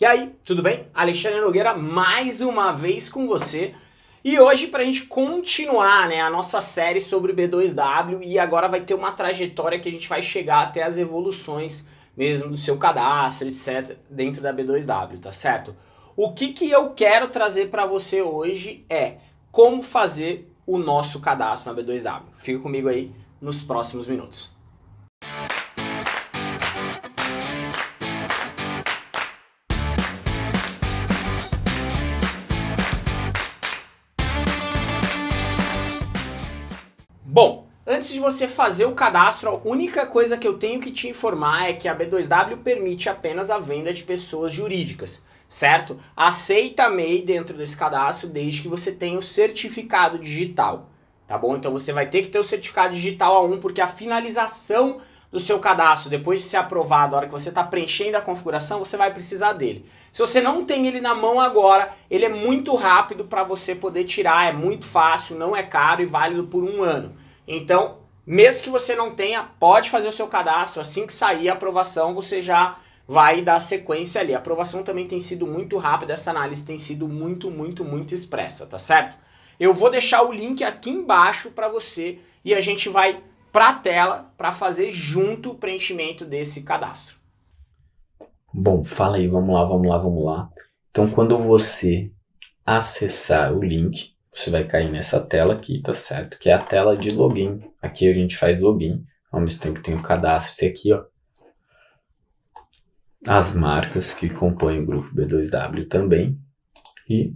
E aí, tudo bem? Alexandre Nogueira mais uma vez com você. E hoje para a gente continuar né, a nossa série sobre B2W e agora vai ter uma trajetória que a gente vai chegar até as evoluções mesmo do seu cadastro, etc, dentro da B2W, tá certo? O que, que eu quero trazer para você hoje é como fazer o nosso cadastro na B2W. Fica comigo aí nos próximos minutos. Bom, antes de você fazer o cadastro, a única coisa que eu tenho que te informar é que a B2W permite apenas a venda de pessoas jurídicas, certo? Aceita MEI dentro desse cadastro desde que você tenha o certificado digital, tá bom? Então você vai ter que ter o certificado digital A1 porque a finalização do seu cadastro, depois de ser aprovado, a hora que você está preenchendo a configuração, você vai precisar dele. Se você não tem ele na mão agora, ele é muito rápido para você poder tirar, é muito fácil, não é caro e válido por um ano. Então, mesmo que você não tenha, pode fazer o seu cadastro, assim que sair a aprovação, você já vai dar sequência ali. A aprovação também tem sido muito rápida, essa análise tem sido muito, muito, muito expressa, tá certo? Eu vou deixar o link aqui embaixo para você e a gente vai para a tela para fazer junto o preenchimento desse cadastro. Bom, fala aí, vamos lá, vamos lá, vamos lá. Então, quando você acessar o link, você vai cair nessa tela aqui, tá certo? Que é a tela de login. Aqui a gente faz login, ao mesmo tempo tem o cadastro. Esse aqui, ó, as marcas que compõem o grupo B2W também e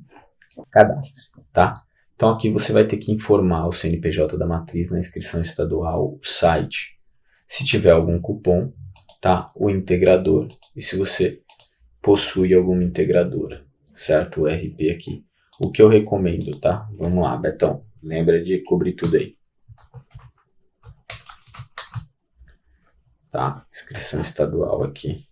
cadastros, tá? Então aqui você vai ter que informar o CNPJ da matriz na inscrição estadual, o site, se tiver algum cupom, tá? O integrador e se você possui alguma integradora, certo? O RP aqui. O que eu recomendo, tá? Vamos lá, Betão, lembra de cobrir tudo aí. Tá? Inscrição estadual aqui.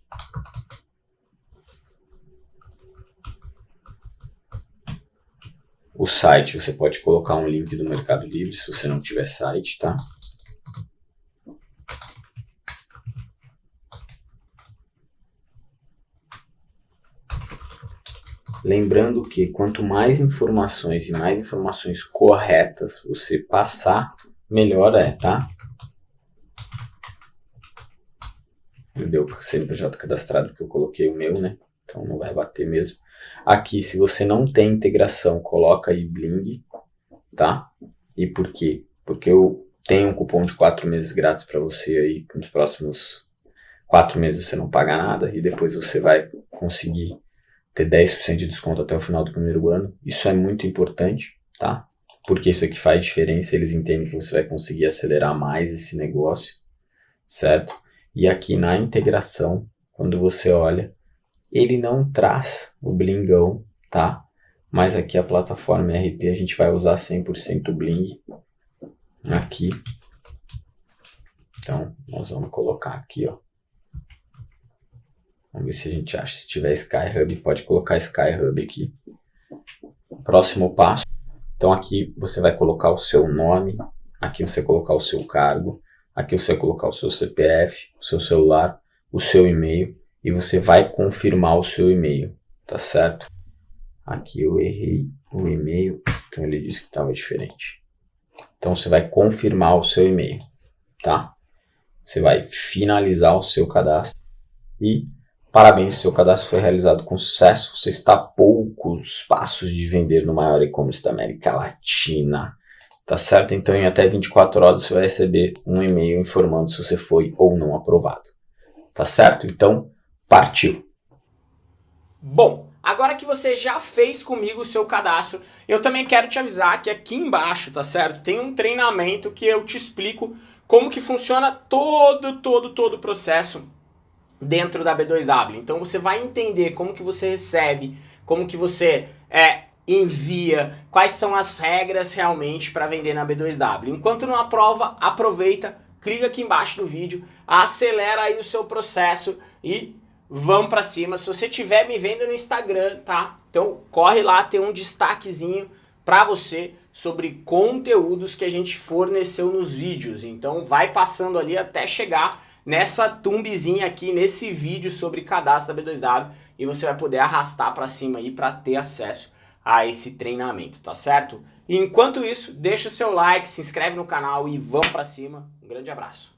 O site, você pode colocar um link do Mercado Livre se você não tiver site, tá? Lembrando que quanto mais informações e mais informações corretas você passar, melhor é, tá? Deu o CNPJ cadastrado que eu coloquei o meu, né? Então não vai bater mesmo. Aqui, se você não tem integração, coloca aí Bling, tá? E por quê? Porque eu tenho um cupom de 4 meses grátis para você aí, nos próximos 4 meses você não paga nada e depois você vai conseguir ter 10% de desconto até o final do primeiro ano. Isso é muito importante, tá? Porque isso aqui faz diferença, eles entendem que você vai conseguir acelerar mais esse negócio, certo? E aqui na integração, quando você olha, ele não traz o blingão, tá? Mas aqui a plataforma RP a gente vai usar 100% bling aqui. Então, nós vamos colocar aqui, ó. Vamos ver se a gente acha. Se tiver Skyhub, pode colocar Skyhub aqui. Próximo passo. Então aqui você vai colocar o seu nome, aqui você vai colocar o seu cargo, aqui você vai colocar o seu CPF, o seu celular, o seu e-mail e você vai confirmar o seu e-mail, tá certo? Aqui eu errei o e-mail, então ele disse que estava diferente. Então você vai confirmar o seu e-mail, tá? Você vai finalizar o seu cadastro e parabéns, seu cadastro foi realizado com sucesso. Você está a poucos passos de vender no maior e-commerce da América Latina. Tá certo? Então em até 24 horas você vai receber um e-mail informando se você foi ou não aprovado. Tá certo? Então Partiu! Bom, agora que você já fez comigo o seu cadastro, eu também quero te avisar que aqui embaixo, tá certo? Tem um treinamento que eu te explico como que funciona todo, todo, todo o processo dentro da B2W. Então você vai entender como que você recebe, como que você é, envia, quais são as regras realmente para vender na B2W. Enquanto não aprova, aproveita, clica aqui embaixo no vídeo, acelera aí o seu processo e vamos pra cima. Se você estiver me vendo no Instagram, tá? Então corre lá, tem um destaquezinho pra você sobre conteúdos que a gente forneceu nos vídeos. Então vai passando ali até chegar nessa thumbzinha aqui, nesse vídeo sobre cadastro da B2W, e você vai poder arrastar para cima aí para ter acesso a esse treinamento, tá certo? Enquanto isso, deixa o seu like, se inscreve no canal e vamos para cima. Um grande abraço.